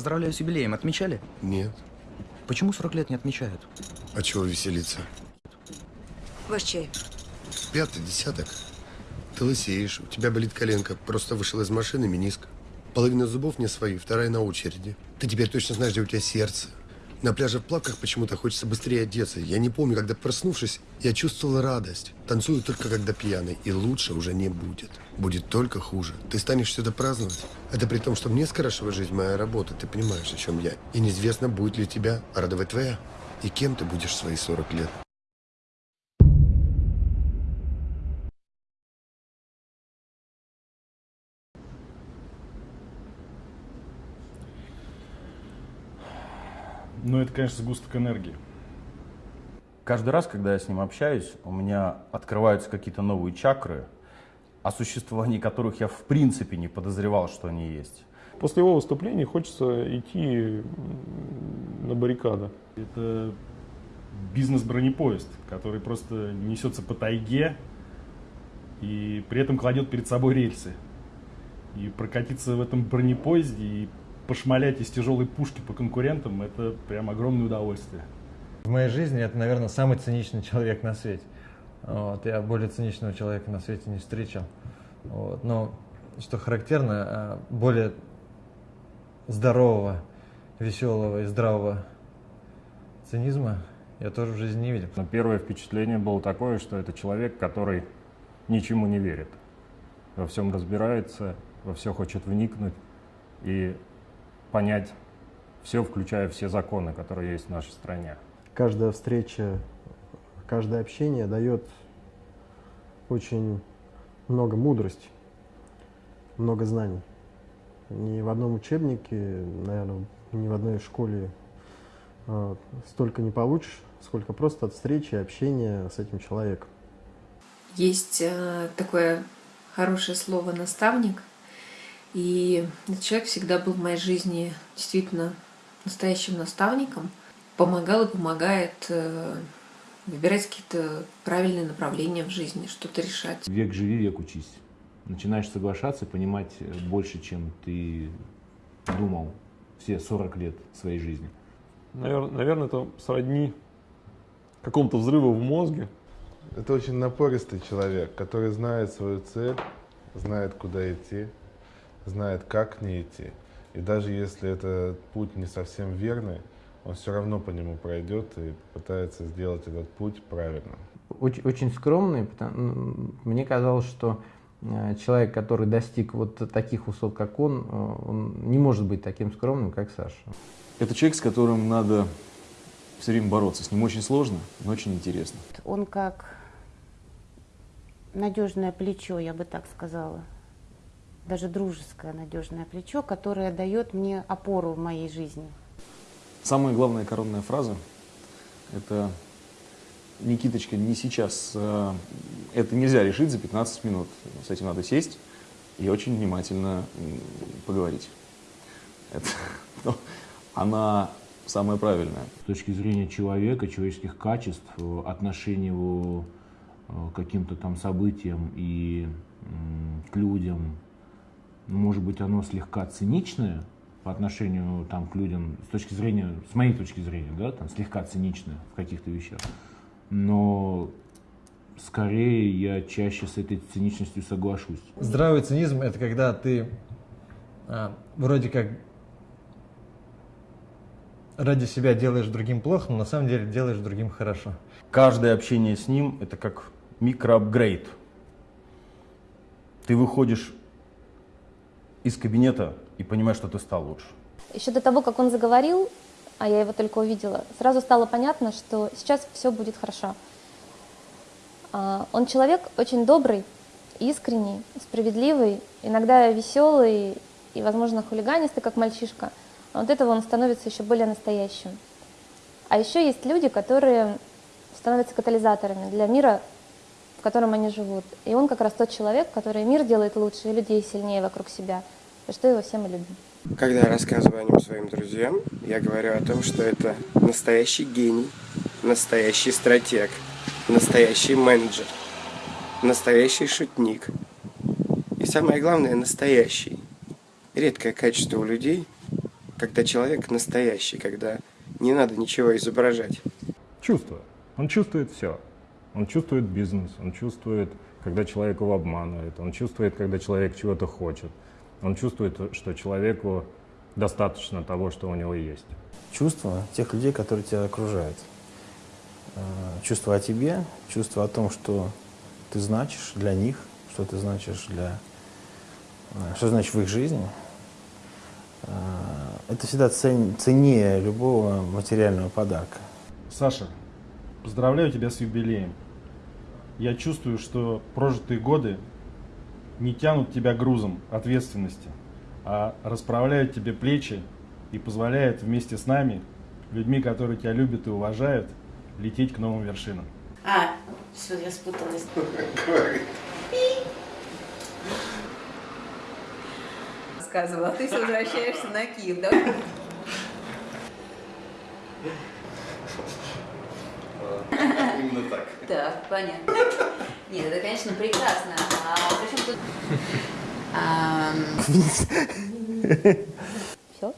Поздравляю с юбилеем. Отмечали? Нет. Почему 40 лет не отмечают? А чего веселиться? Ваш чай. Пятый десяток. Ты лысеешь, у тебя болит коленка. Просто вышел из машины, миниск. Половина зубов не свои, вторая на очереди. Ты теперь точно знаешь, где у тебя сердце. На пляже в плавках почему-то хочется быстрее одеться. Я не помню, когда проснувшись, я чувствовал радость. Танцую только когда пьяный, и лучше уже не будет. Будет только хуже. Ты станешь все это праздновать. Это при том, что мне скрашивает жизнь моя работа. Ты понимаешь, о чем я. И неизвестно, будет ли тебя радовать твоя. И кем ты будешь свои 40 лет. Ну, это, конечно, сгусток энергии. Каждый раз, когда я с ним общаюсь, у меня открываются какие-то новые чакры, о существовании которых я в принципе не подозревал, что они есть. После его выступления хочется идти на баррикады. Это бизнес-бронепоезд, который просто несется по тайге и при этом кладет перед собой рельсы. И прокатиться в этом бронепоезде и пошмалять из тяжелой пушки по конкурентам, это прям огромное удовольствие. В моей жизни это, наверное, самый циничный человек на свете. Вот, я более циничного человека на свете не встречал. Вот, но, что характерно, а, более здорового, веселого и здравого цинизма я тоже в жизни не видел. Но первое впечатление было такое, что это человек, который ничему не верит, во всем разбирается, во все хочет вникнуть и понять все, включая все законы, которые есть в нашей стране. Каждая встреча, каждое общение дает очень много мудрости, много знаний. Ни в одном учебнике, наверное, ни в одной школе э, столько не получишь, сколько просто от встречи и общения с этим человеком. Есть э, такое хорошее слово «наставник», и этот человек всегда был в моей жизни действительно настоящим наставником, помогал и помогает э, выбирать какие-то правильные направления в жизни, что-то решать. Век живи, век учись. Начинаешь соглашаться, понимать э, больше, чем ты думал все 40 лет своей жизни. Наверное, наверное это сродни какому-то взрыву в мозге. Это очень напористый человек, который знает свою цель, знает, куда идти, знает, как к ней идти. И даже если этот путь не совсем верный, он все равно по нему пройдет и пытается сделать этот путь правильным. Очень, очень скромный. Мне казалось, что э, человек, который достиг вот таких высот, как он, э, он не может быть таким скромным, как Саша. Это человек, с которым надо все время бороться. С ним очень сложно, но очень интересно. Он как надежное плечо, я бы так сказала даже дружеское надежное плечо, которое дает мне опору в моей жизни. Самая главная коронная фраза – это «Никиточка, не сейчас, э, это нельзя решить за 15 минут, с этим надо сесть и очень внимательно поговорить». Это, ну, она самая правильная. С точки зрения человека, человеческих качеств, отношения его э, к каким-то там событиям и к людям, может быть, оно слегка циничное по отношению там, к людям, с точки зрения, с моей точки зрения, да, там, слегка циничное в каких-то вещах. Но скорее я чаще с этой циничностью соглашусь. Здравый цинизм – это когда ты а, вроде как ради себя делаешь другим плохо, но на самом деле делаешь другим хорошо. Каждое общение с ним – это как микроапгрейд. Ты выходишь из кабинета и понимаешь, что ты стал лучше. Еще до того, как он заговорил, а я его только увидела, сразу стало понятно, что сейчас все будет хорошо. А, он человек очень добрый, искренний, справедливый, иногда веселый и, возможно, хулиганистый, как мальчишка. Но от этого он становится еще более настоящим. А еще есть люди, которые становятся катализаторами для мира, в котором они живут. И он как раз тот человек, который мир делает лучше и людей сильнее вокруг себя, за что его все мы любим. Когда я рассказываю о нем своим друзьям, я говорю о том, что это настоящий гений, настоящий стратег, настоящий менеджер, настоящий шутник. И самое главное, настоящий. Редкое качество у людей, Когда человек настоящий, когда не надо ничего изображать. Чувство. Он чувствует все. Он чувствует бизнес, он чувствует, когда человек его обманывает, он чувствует, когда человек чего-то хочет. Он чувствует, что человеку достаточно того, что у него есть. Чувства тех людей, которые тебя окружают. Э, Чувство о тебе, чувство о том, что ты значишь для них, что ты значишь для... э, Что значит в их жизни. Э, Это всегда цен- ценнее любого материального подарка. Саша, поздравляю тебя с юбилеем. Я чувствую, что прожитые годы не тянут тебя грузом ответственности, а расправляют тебе плечи и позволяют вместе с нами, людьми, которые тебя любят и уважают, лететь к новым вершинам. А, все, я спуталась. Сказывала, а ты все возвращаешься на Киев, да? Так, понятно. Нет, это, конечно, прекрасно. А при чем тут... Все?